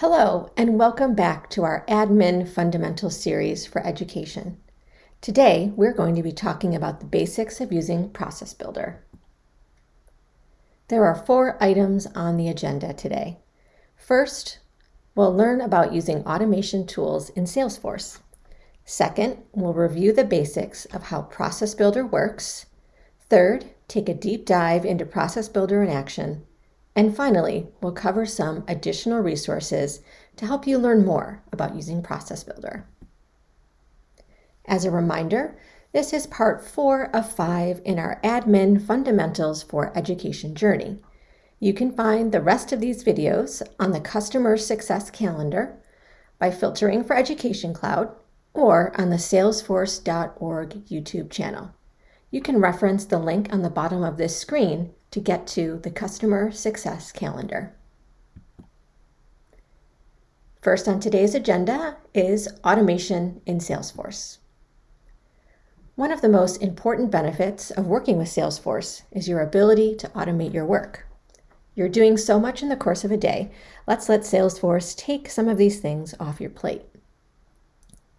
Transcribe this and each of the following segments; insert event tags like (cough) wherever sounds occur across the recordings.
Hello, and welcome back to our Admin Fundamentals series for education. Today, we're going to be talking about the basics of using Process Builder. There are four items on the agenda today. First, we'll learn about using automation tools in Salesforce. Second, we'll review the basics of how Process Builder works. Third, take a deep dive into Process Builder in action. And finally, we'll cover some additional resources to help you learn more about using Process Builder. As a reminder, this is part four of five in our Admin Fundamentals for Education journey. You can find the rest of these videos on the Customer Success Calendar by filtering for Education Cloud or on the salesforce.org YouTube channel. You can reference the link on the bottom of this screen to get to the Customer Success Calendar. First on today's agenda is automation in Salesforce. One of the most important benefits of working with Salesforce is your ability to automate your work. You're doing so much in the course of a day, let's let Salesforce take some of these things off your plate.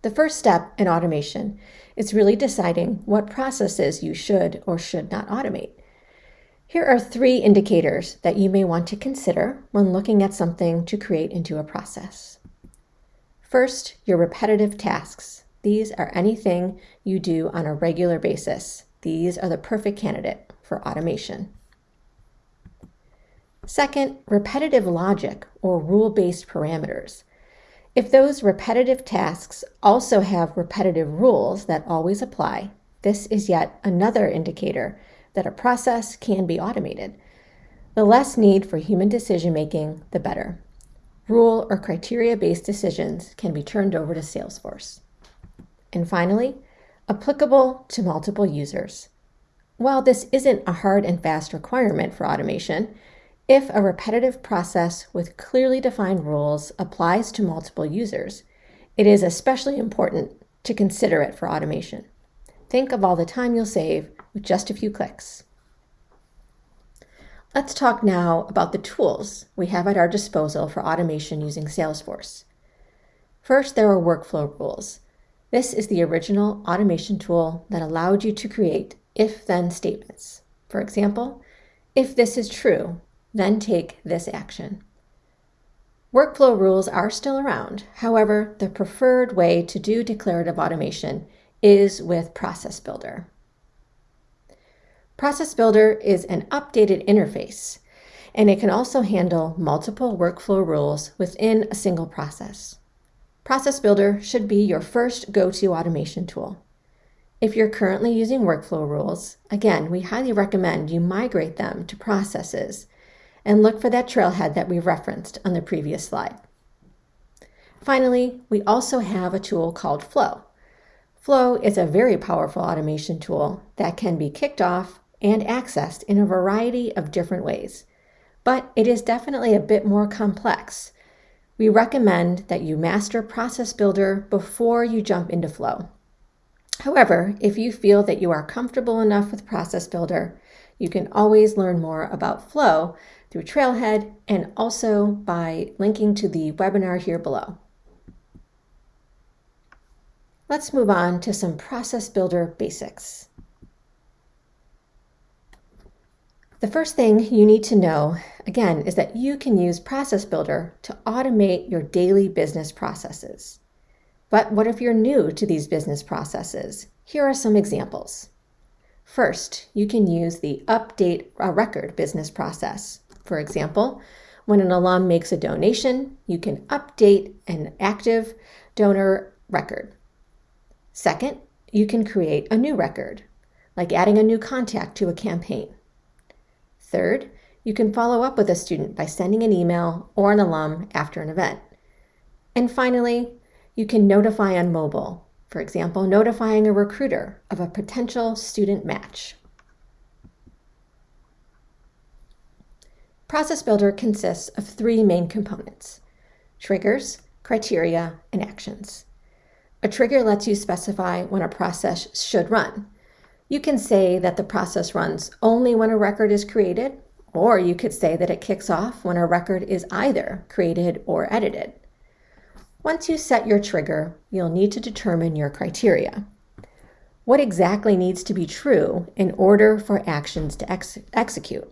The first step in automation is really deciding what processes you should or should not automate. Here are three indicators that you may want to consider when looking at something to create into a process. First, your repetitive tasks. These are anything you do on a regular basis. These are the perfect candidate for automation. Second, repetitive logic or rule-based parameters. If those repetitive tasks also have repetitive rules that always apply, this is yet another indicator that a process can be automated. The less need for human decision making, the better. Rule or criteria based decisions can be turned over to Salesforce. And finally, applicable to multiple users. While this isn't a hard and fast requirement for automation, if a repetitive process with clearly defined rules applies to multiple users, it is especially important to consider it for automation. Think of all the time you'll save with just a few clicks. Let's talk now about the tools we have at our disposal for automation using Salesforce. First, there are workflow rules. This is the original automation tool that allowed you to create if-then statements. For example, if this is true, then take this action. Workflow rules are still around. However, the preferred way to do declarative automation is with Process Builder. Process Builder is an updated interface, and it can also handle multiple workflow rules within a single process. Process Builder should be your first go-to automation tool. If you're currently using workflow rules, again, we highly recommend you migrate them to processes and look for that trailhead that we referenced on the previous slide. Finally, we also have a tool called Flow. Flow is a very powerful automation tool that can be kicked off and accessed in a variety of different ways, but it is definitely a bit more complex. We recommend that you master Process Builder before you jump into Flow. However, if you feel that you are comfortable enough with Process Builder, you can always learn more about Flow through Trailhead and also by linking to the webinar here below. Let's move on to some Process Builder basics. The first thing you need to know, again, is that you can use Process Builder to automate your daily business processes. But what if you're new to these business processes? Here are some examples. First, you can use the Update a Record business process. For example, when an alum makes a donation, you can update an active donor record. Second, you can create a new record, like adding a new contact to a campaign. Third, you can follow up with a student by sending an email or an alum after an event. And finally, you can notify on mobile, for example, notifying a recruiter of a potential student match. Process Builder consists of three main components, triggers, criteria, and actions. A trigger lets you specify when a process should run, you can say that the process runs only when a record is created, Or you could say that it kicks off when a record is either created or edited. Once you set your trigger, you'll need to determine your criteria. What exactly needs to be true in order for actions to ex execute?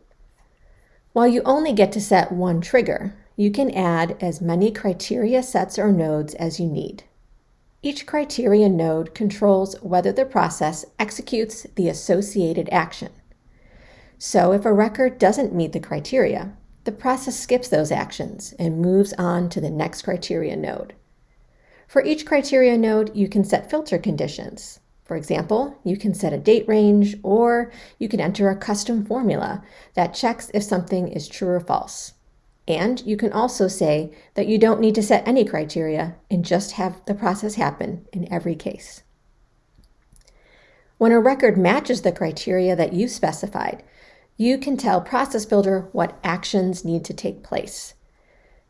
While you only get to set one trigger, you can add as many criteria sets or nodes as you need. Each criterion node controls whether the process executes the associated action. So if a record doesn't meet the criteria, the process skips those actions and moves on to the next criteria node. For each criteria node, you can set filter conditions. For example, you can set a date range or you can enter a custom formula that checks if something is true or false. And you can also say that you don't need to set any criteria and just have the process happen in every case. When a record matches the criteria that you specified, you can tell Process Builder what actions need to take place.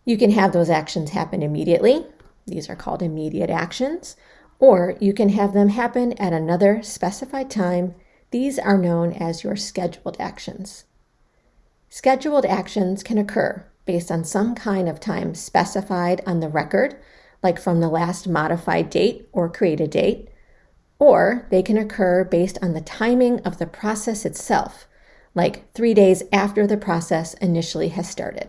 You can have those actions happen immediately, these are called immediate actions, or you can have them happen at another specified time. These are known as your scheduled actions. Scheduled actions can occur based on some kind of time specified on the record, like from the last modified date or created date, or they can occur based on the timing of the process itself, like three days after the process initially has started.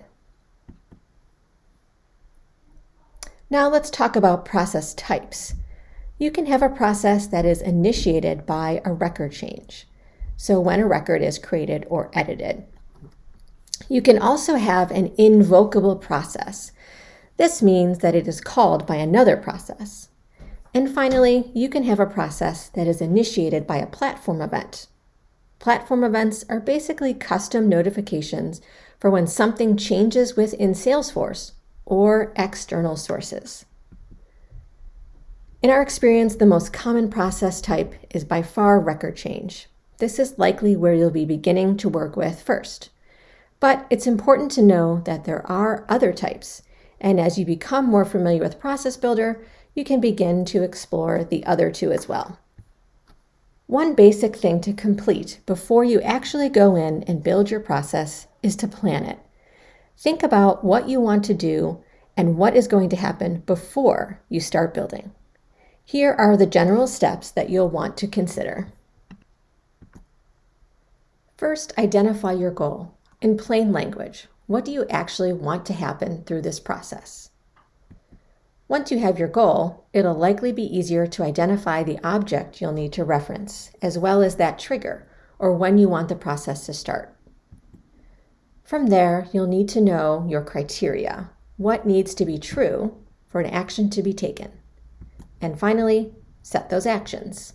Now let's talk about process types. You can have a process that is initiated by a record change. So when a record is created or edited. You can also have an invocable process. This means that it is called by another process. And finally, you can have a process that is initiated by a platform event. Platform events are basically custom notifications for when something changes within Salesforce or external sources. In our experience, the most common process type is by far record change. This is likely where you'll be beginning to work with first. But it's important to know that there are other types, and as you become more familiar with Process Builder, you can begin to explore the other two as well. One basic thing to complete before you actually go in and build your process is to plan it. Think about what you want to do and what is going to happen before you start building. Here are the general steps that you'll want to consider. First, identify your goal. In plain language, what do you actually want to happen through this process? Once you have your goal, it'll likely be easier to identify the object you'll need to reference, as well as that trigger, or when you want the process to start. From there, you'll need to know your criteria, what needs to be true for an action to be taken. And finally, set those actions.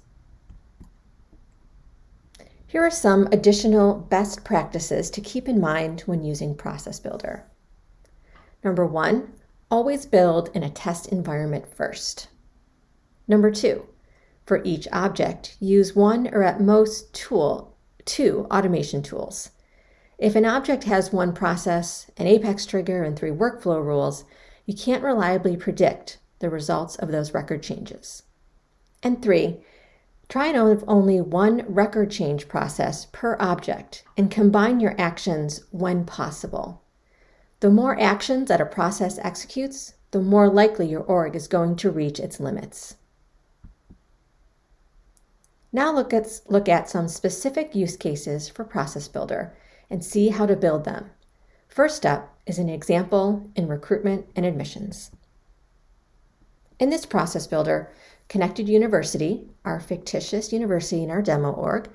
Here are some additional best practices to keep in mind when using Process Builder. Number one, always build in a test environment first. Number two, for each object, use one or at most tool, two automation tools. If an object has one process, an apex trigger, and three workflow rules, you can't reliably predict the results of those record changes. And three, try and only one record change process per object and combine your actions when possible. The more actions that a process executes, the more likely your org is going to reach its limits. Now look at, look at some specific use cases for Process Builder and see how to build them. First up is an example in recruitment and admissions. In this process builder, Connected University, our fictitious university in our demo org,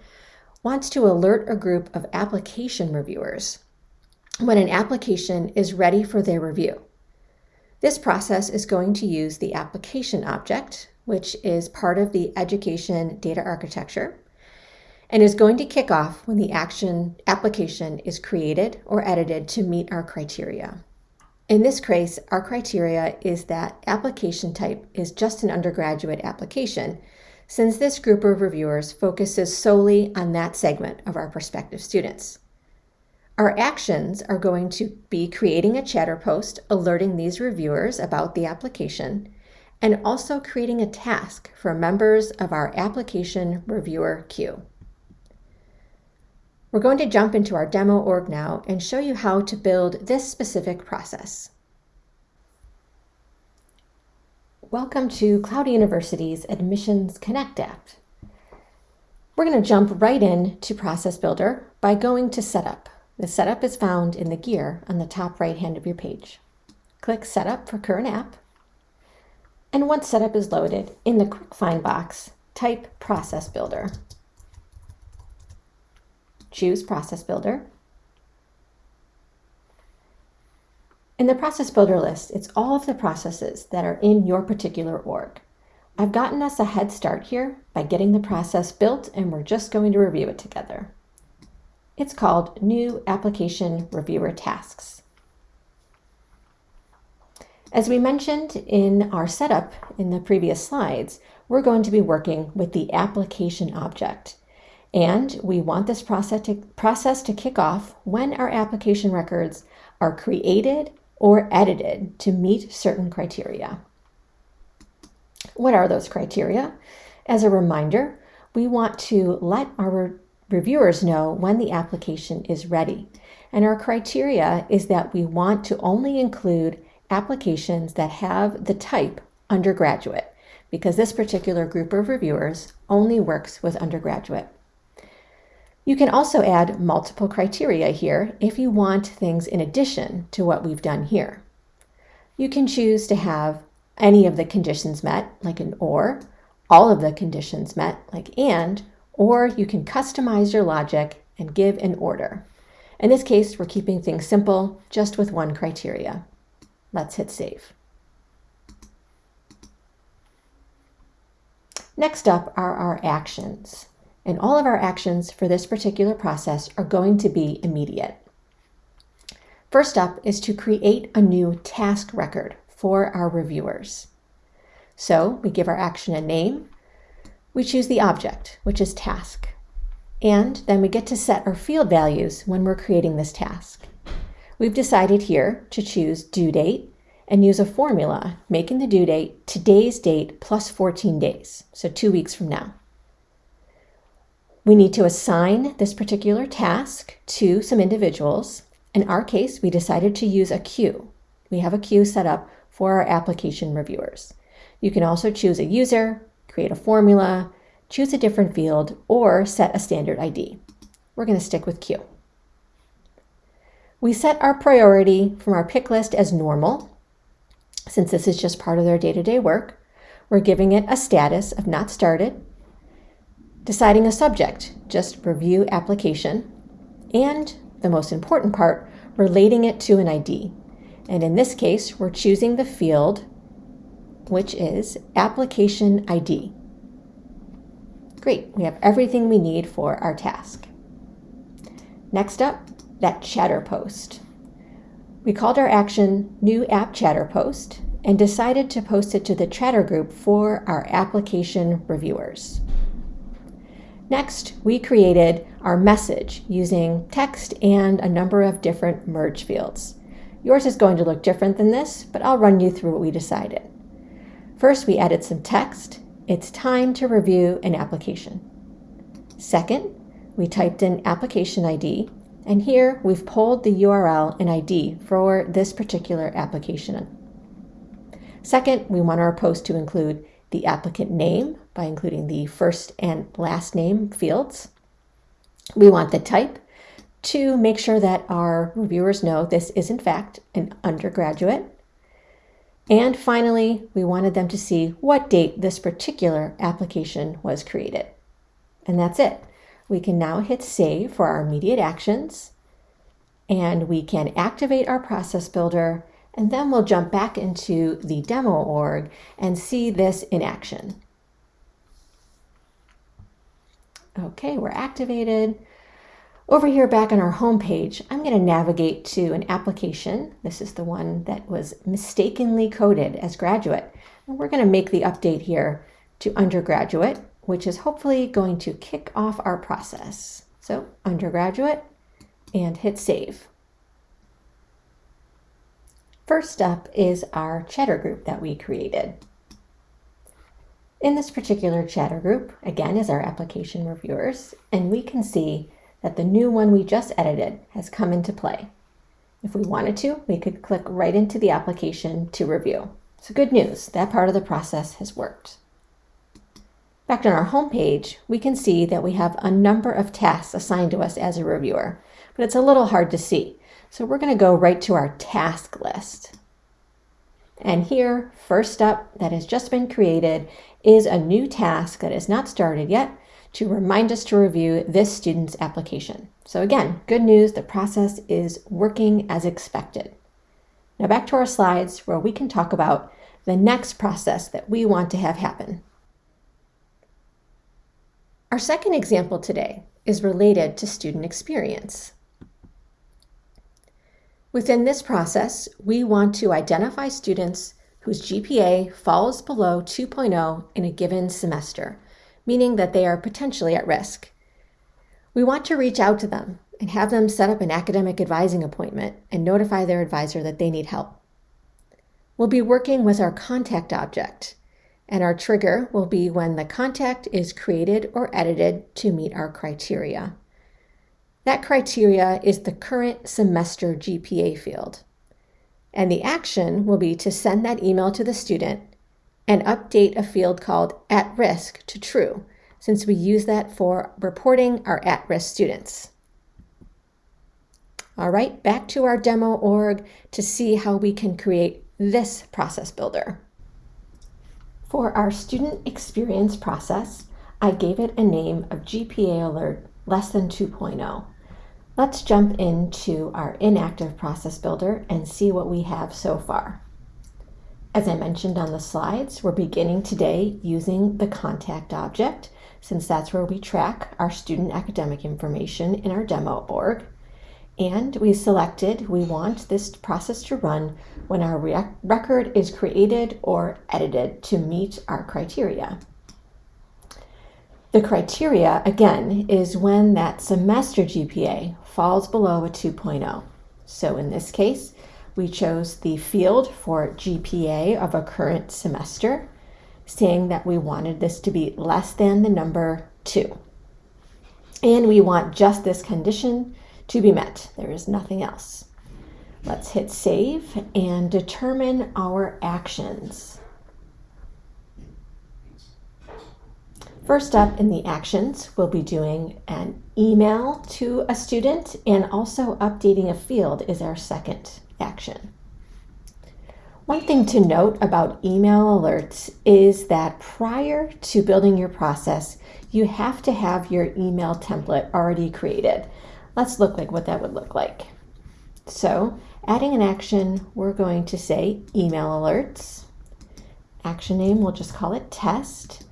wants to alert a group of application reviewers when an application is ready for their review. This process is going to use the application object, which is part of the education data architecture, and is going to kick off when the action application is created or edited to meet our criteria. In this case, our criteria is that application type is just an undergraduate application, since this group of reviewers focuses solely on that segment of our prospective students. Our actions are going to be creating a chatter post alerting these reviewers about the application, and also creating a task for members of our application reviewer queue. We're going to jump into our demo org now and show you how to build this specific process. Welcome to Cloud University's Admissions Connect app. We're going to jump right in to Process Builder by going to Setup. The setup is found in the gear on the top right hand of your page. Click Setup for current app. And once setup is loaded, in the Quick Find box, type Process Builder. Choose Process Builder. In the Process Builder list, it's all of the processes that are in your particular org. I've gotten us a head start here by getting the process built and we're just going to review it together. It's called New Application Reviewer Tasks. As we mentioned in our setup in the previous slides, we're going to be working with the application object. And we want this process to, process to kick off when our application records are created or edited to meet certain criteria. What are those criteria? As a reminder, we want to let our reviewers know when the application is ready. And our criteria is that we want to only include applications that have the type undergraduate, because this particular group of reviewers only works with undergraduate. You can also add multiple criteria here if you want things in addition to what we've done here. You can choose to have any of the conditions met, like an OR, all of the conditions met, like AND, or you can customize your logic and give an order. In this case, we're keeping things simple, just with one criteria. Let's hit save. Next up are our actions. And all of our actions for this particular process are going to be immediate. First up is to create a new task record for our reviewers. So we give our action a name, we choose the object, which is task, and then we get to set our field values when we're creating this task. We've decided here to choose due date and use a formula making the due date today's date plus 14 days, so two weeks from now. We need to assign this particular task to some individuals. In our case, we decided to use a queue. We have a queue set up for our application reviewers. You can also choose a user, create a formula, choose a different field, or set a standard ID. We're going to stick with queue. We set our priority from our pick list as normal. Since this is just part of their day-to-day -day work, we're giving it a status of not started, deciding a subject, just review application, and the most important part, relating it to an ID. And in this case, we're choosing the field, which is application ID. Great, we have everything we need for our task. Next up, that chatter post. We called our action new app chatter post and decided to post it to the chatter group for our application reviewers. Next, we created our message using text and a number of different merge fields. Yours is going to look different than this, but I'll run you through what we decided. First, we added some text. It's time to review an application. Second, we typed in application ID and here we've pulled the URL and ID for this particular application. Second, we want our post to include the applicant name by including the first and last name fields. We want the type to make sure that our reviewers know this is in fact an undergraduate. And finally, we wanted them to see what date this particular application was created. And that's it. We can now hit save for our immediate actions and we can activate our process builder and then we'll jump back into the demo org and see this in action. Okay, we're activated. Over here back on our home page, I'm going to navigate to an application. This is the one that was mistakenly coded as graduate. And we're going to make the update here to undergraduate which is hopefully going to kick off our process. So undergraduate and hit save. First up is our chatter group that we created. In this particular chatter group, again, is our application reviewers, and we can see that the new one we just edited has come into play. If we wanted to, we could click right into the application to review. So good news, that part of the process has worked. Back on our home page, we can see that we have a number of tasks assigned to us as a reviewer, but it's a little hard to see. So we're going to go right to our task list. And here, first up, that has just been created is a new task that is not started yet to remind us to review this student's application. So again, good news, the process is working as expected. Now back to our slides where we can talk about the next process that we want to have happen. Our second example today is related to student experience. Within this process, we want to identify students whose GPA falls below 2.0 in a given semester, meaning that they are potentially at risk. We want to reach out to them and have them set up an academic advising appointment and notify their advisor that they need help. We'll be working with our contact object, and our trigger will be when the contact is created or edited to meet our criteria. That criteria is the current semester GPA field. And the action will be to send that email to the student and update a field called at risk to true, since we use that for reporting our at risk students. All right, back to our demo org to see how we can create this process builder. For our student experience process, I gave it a name of GPA alert less than 2.0. Let's jump into our inactive process builder and see what we have so far. As I mentioned on the slides, we're beginning today using the contact object since that's where we track our student academic information in our demo org. And we selected we want this process to run when our record is created or edited to meet our criteria. The criteria, again, is when that semester GPA falls below a 2.0. So in this case, we chose the field for GPA of a current semester, saying that we wanted this to be less than the number 2. And we want just this condition to be met. There is nothing else. Let's hit save and determine our actions. First up in the actions, we'll be doing an email to a student and also updating a field is our second action. One thing to note about email alerts is that prior to building your process, you have to have your email template already created. Let's look like what that would look like. So adding an action, we're going to say email alerts. Action name, we'll just call it test.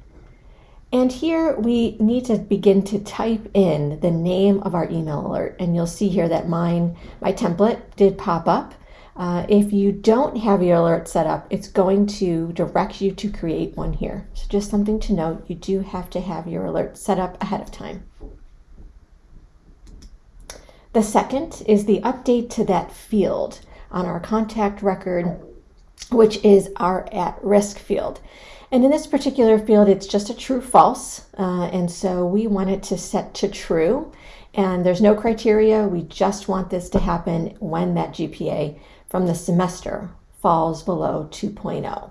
And here we need to begin to type in the name of our email alert. And you'll see here that mine, my template did pop up. Uh, if you don't have your alert set up, it's going to direct you to create one here. So just something to note, you do have to have your alert set up ahead of time. The second is the update to that field on our contact record, which is our at-risk field. And in this particular field, it's just a true false. Uh, and so we want it to set to true. And there's no criteria. We just want this to happen when that GPA from the semester falls below 2.0.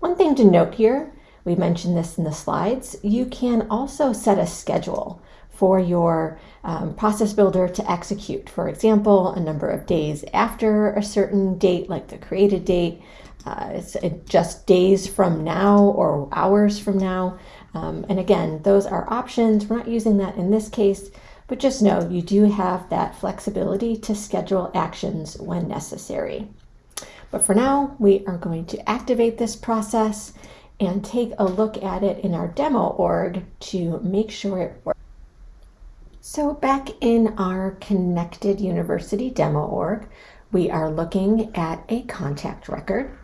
One thing to note here, we mentioned this in the slides, you can also set a schedule for your um, process builder to execute. For example, a number of days after a certain date, like the created date, uh, it's just days from now or hours from now. Um, and again, those are options. We're not using that in this case, but just know you do have that flexibility to schedule actions when necessary. But for now, we are going to activate this process and take a look at it in our demo org to make sure it works. So back in our Connected University demo org, we are looking at a contact record.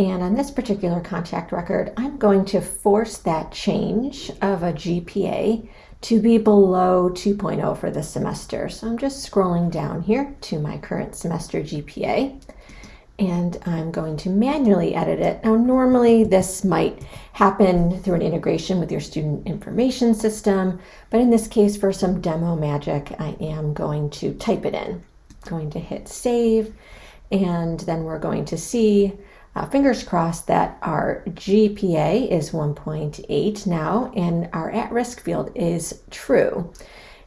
And on this particular contact record, I'm going to force that change of a GPA to be below 2.0 for the semester. So I'm just scrolling down here to my current semester GPA. and I'm going to manually edit it. Now, normally this might happen through an integration with your student information system, but in this case, for some demo magic, I am going to type it in. going to hit save, and then we're going to see, uh, fingers crossed, that our GPA is 1.8 now, and our at-risk field is true.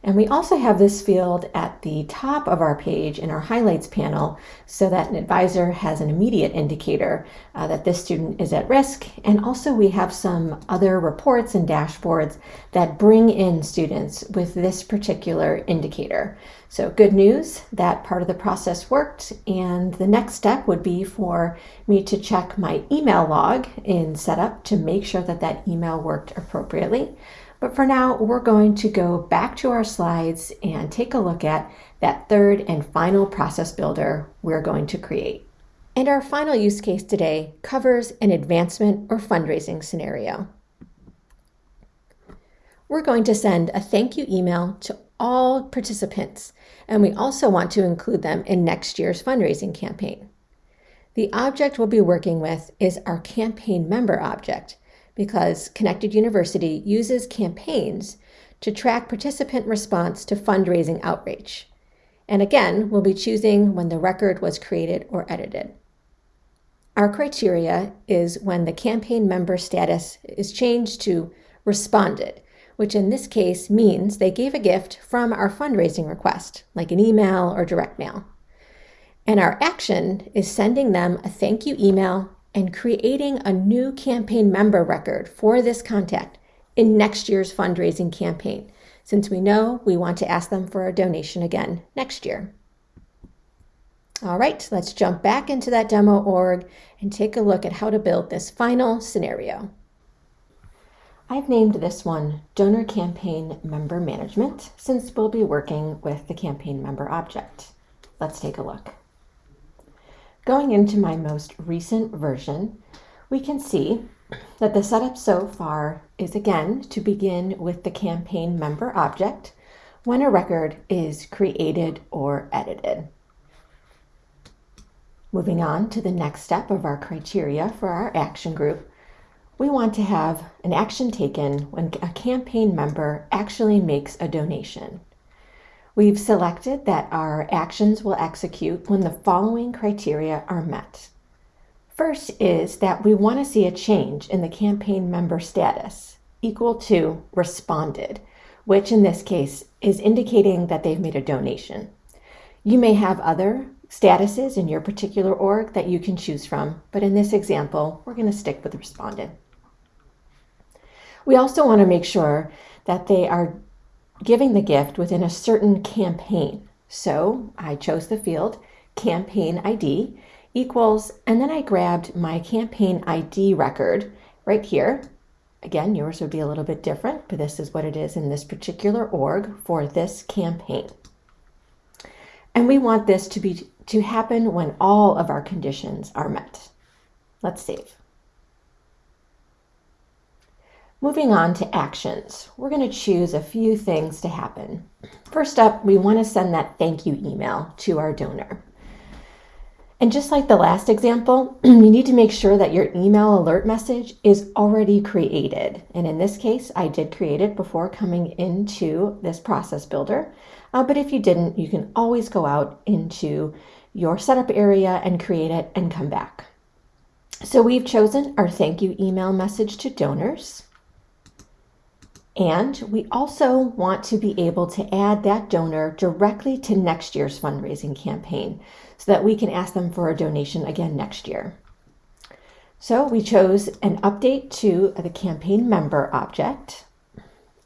And we also have this field at the top of our page in our highlights panel so that an advisor has an immediate indicator uh, that this student is at risk. And also we have some other reports and dashboards that bring in students with this particular indicator. So good news, that part of the process worked. And the next step would be for me to check my email log in setup to make sure that that email worked appropriately. But for now, we're going to go back to our slides and take a look at that third and final process builder we're going to create. And our final use case today covers an advancement or fundraising scenario. We're going to send a thank you email to all participants, and we also want to include them in next year's fundraising campaign. The object we'll be working with is our campaign member object, because Connected University uses campaigns to track participant response to fundraising outreach. And again, we'll be choosing when the record was created or edited. Our criteria is when the campaign member status is changed to responded, which in this case means they gave a gift from our fundraising request, like an email or direct mail. And our action is sending them a thank you email and creating a new campaign member record for this contact in next year's fundraising campaign, since we know we want to ask them for a donation again next year. All right, let's jump back into that demo org and take a look at how to build this final scenario. I've named this one Donor Campaign Member Management since we'll be working with the campaign member object. Let's take a look. Going into my most recent version, we can see that the setup so far is again to begin with the campaign member object when a record is created or edited. Moving on to the next step of our criteria for our action group, we want to have an action taken when a campaign member actually makes a donation. We've selected that our actions will execute when the following criteria are met. First is that we want to see a change in the campaign member status equal to responded, which in this case is indicating that they've made a donation. You may have other statuses in your particular org that you can choose from, but in this example, we're going to stick with responded. We also want to make sure that they are giving the gift within a certain campaign. So I chose the field campaign ID equals, and then I grabbed my campaign ID record right here. Again, yours would be a little bit different, but this is what it is in this particular org for this campaign. And we want this to be to happen when all of our conditions are met. Let's save. Moving on to actions, we're going to choose a few things to happen. First up, we want to send that thank you email to our donor. And just like the last example, (clears throat) you need to make sure that your email alert message is already created. And in this case, I did create it before coming into this process builder. Uh, but if you didn't, you can always go out into your setup area and create it and come back. So we've chosen our thank you email message to donors. And we also want to be able to add that donor directly to next year's fundraising campaign so that we can ask them for a donation again next year. So we chose an update to the campaign member object.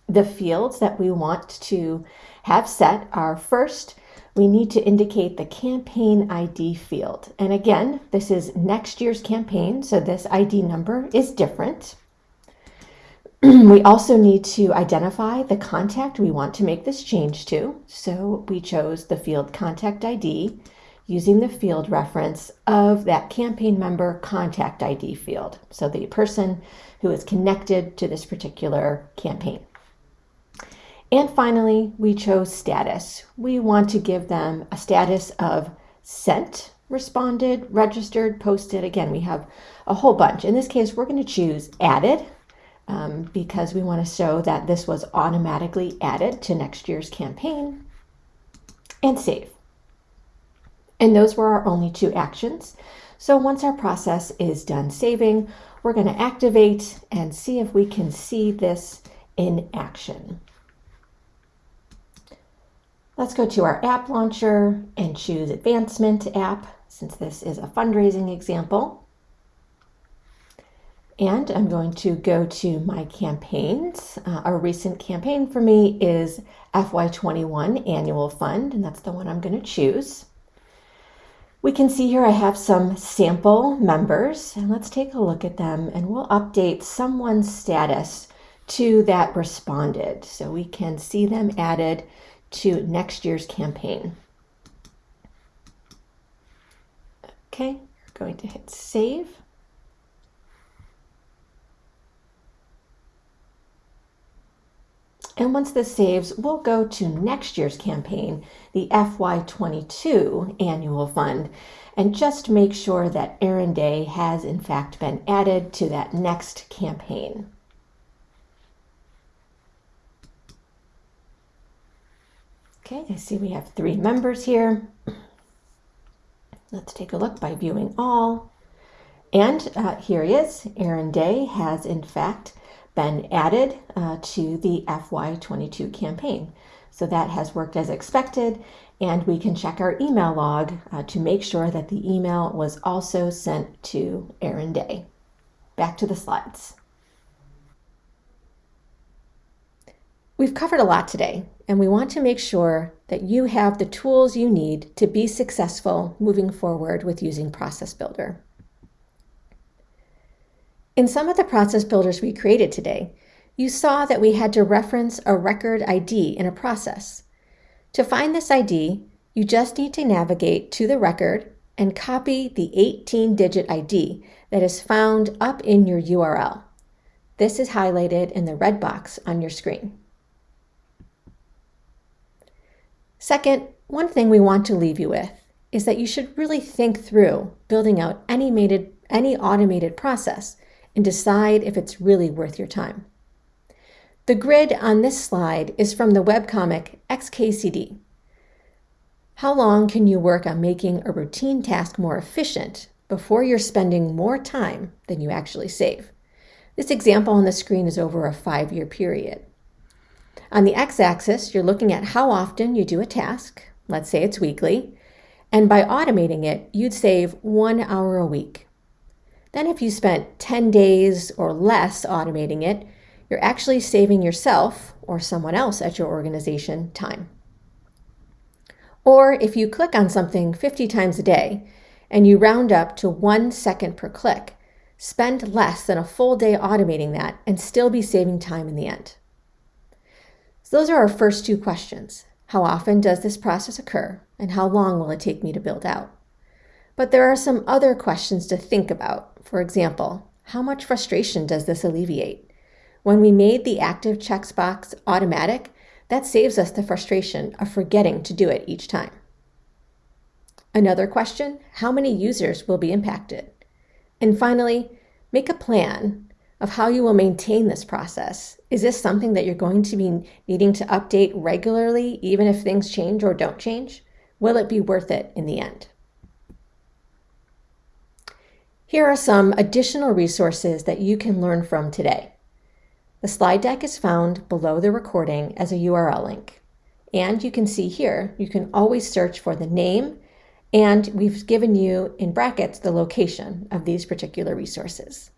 The fields that we want to have set are first, we need to indicate the campaign ID field. And again, this is next year's campaign, so this ID number is different. (clears throat) we also need to identify the contact we want to make this change to. So we chose the field contact ID using the field reference of that campaign member contact ID field. So the person who is connected to this particular campaign. And finally, we chose status. We want to give them a status of sent responded, registered, posted. Again, we have a whole bunch. In this case, we're going to choose added um, because we want to show that this was automatically added to next year's campaign and save. And those were our only two actions. So once our process is done saving, we're going to activate and see if we can see this in action. Let's go to our app launcher and choose Advancement app, since this is a fundraising example. And I'm going to go to my campaigns. Uh, a recent campaign for me is FY21 Annual Fund, and that's the one I'm going to choose. We can see here I have some sample members, and let's take a look at them, and we'll update someone's status to that responded. So we can see them added to next year's campaign. Okay, we're going to hit save. And once this saves, we'll go to next year's campaign, the FY22 annual fund, and just make sure that Erin Day has in fact been added to that next campaign. Okay, I see we have three members here. Let's take a look by viewing all. And uh, here he is. Erin Day has in fact been added uh, to the FY22 campaign. So that has worked as expected, and we can check our email log uh, to make sure that the email was also sent to Erin Day. Back to the slides. We've covered a lot today, and we want to make sure that you have the tools you need to be successful moving forward with using Process Builder. In some of the process builders we created today, you saw that we had to reference a record ID in a process. To find this ID, you just need to navigate to the record and copy the 18-digit ID that is found up in your URL. This is highlighted in the red box on your screen. Second, one thing we want to leave you with is that you should really think through building out any, any automated process and decide if it's really worth your time. The grid on this slide is from the webcomic XKCD. How long can you work on making a routine task more efficient before you're spending more time than you actually save? This example on the screen is over a five-year period. On the x-axis, you're looking at how often you do a task, let's say it's weekly, and by automating it, you'd save one hour a week. Then if you spent 10 days or less automating it, you're actually saving yourself or someone else at your organization time. Or if you click on something 50 times a day and you round up to one second per click, spend less than a full day automating that and still be saving time in the end. So those are our first two questions. How often does this process occur and how long will it take me to build out? But there are some other questions to think about for example, how much frustration does this alleviate? When we made the active checks box automatic, that saves us the frustration of forgetting to do it each time. Another question, how many users will be impacted? And finally, make a plan of how you will maintain this process. Is this something that you're going to be needing to update regularly, even if things change or don't change? Will it be worth it in the end? Here are some additional resources that you can learn from today. The slide deck is found below the recording as a URL link. And you can see here, you can always search for the name and we've given you in brackets the location of these particular resources.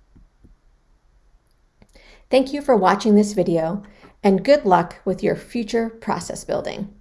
Thank you for watching this video and good luck with your future process building.